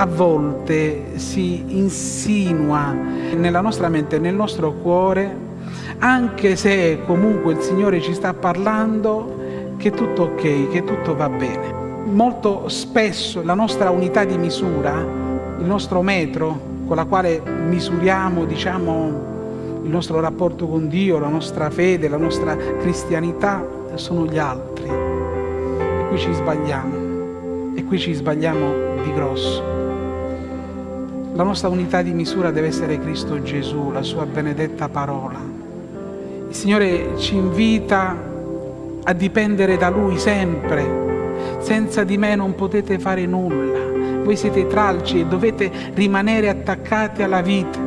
a volte si insinua nella nostra mente, nel nostro cuore, anche se comunque il Signore ci sta parlando, che tutto ok, che tutto va bene. Molto spesso la nostra unità di misura, il nostro metro con la quale misuriamo, diciamo, il nostro rapporto con Dio, la nostra fede, la nostra cristianità, sono gli altri. E qui ci sbagliamo, e qui ci sbagliamo di grosso. La nostra unità di misura deve essere Cristo Gesù, la sua benedetta parola. Il Signore ci invita a dipendere da Lui sempre. Senza di me non potete fare nulla. Voi siete tralci e dovete rimanere attaccati alla vita.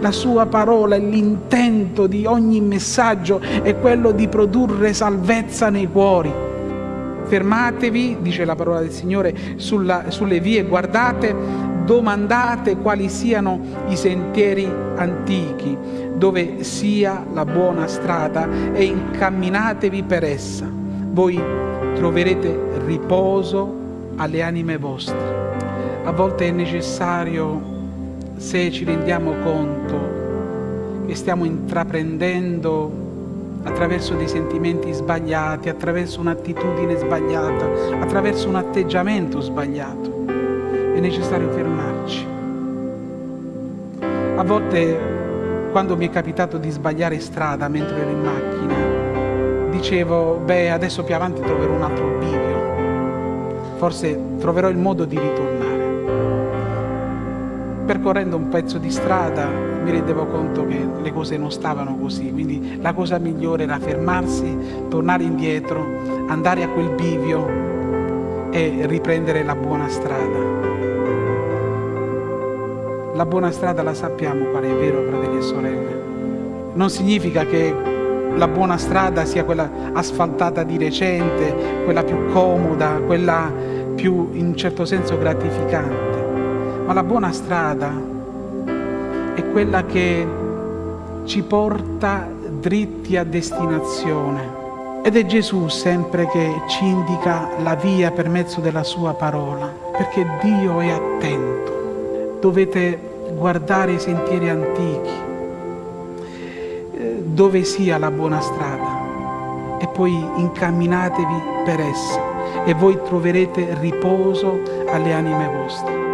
La sua parola e l'intento di ogni messaggio è quello di produrre salvezza nei cuori. Fermatevi, dice la parola del Signore, sulla, sulle vie, guardate, domandate quali siano i sentieri antichi, dove sia la buona strada e incamminatevi per essa. Voi troverete riposo alle anime vostre. A volte è necessario se ci rendiamo conto che stiamo intraprendendo attraverso dei sentimenti sbagliati, attraverso un'attitudine sbagliata, attraverso un atteggiamento sbagliato. È necessario fermarci. A volte, quando mi è capitato di sbagliare strada mentre ero in macchina, dicevo, beh, adesso più avanti troverò un altro bivio, forse troverò il modo di ritornare percorrendo un pezzo di strada mi rendevo conto che le cose non stavano così, quindi la cosa migliore era fermarsi, tornare indietro, andare a quel bivio e riprendere la buona strada. La buona strada la sappiamo qual è, vero fratelli e sorelle? Non significa che la buona strada sia quella asfaltata di recente, quella più comoda, quella più in un certo senso gratificante ma la buona strada è quella che ci porta dritti a destinazione. Ed è Gesù sempre che ci indica la via per mezzo della sua parola, perché Dio è attento. Dovete guardare i sentieri antichi, eh, dove sia la buona strada, e poi incamminatevi per essa, e voi troverete riposo alle anime vostre.